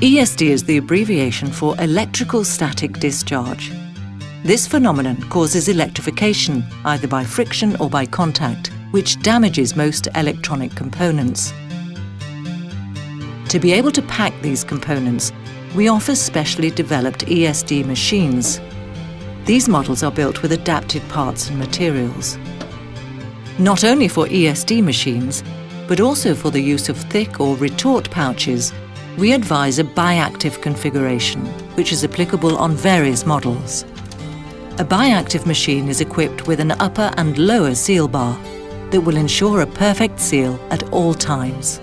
ESD is the abbreviation for electrical static discharge. This phenomenon causes electrification, either by friction or by contact, which damages most electronic components. To be able to pack these components, we offer specially developed ESD machines. These models are built with adapted parts and materials. Not only for ESD machines, but also for the use of thick or retort pouches we advise a biactive configuration, which is applicable on various models. A biactive machine is equipped with an upper and lower seal bar that will ensure a perfect seal at all times.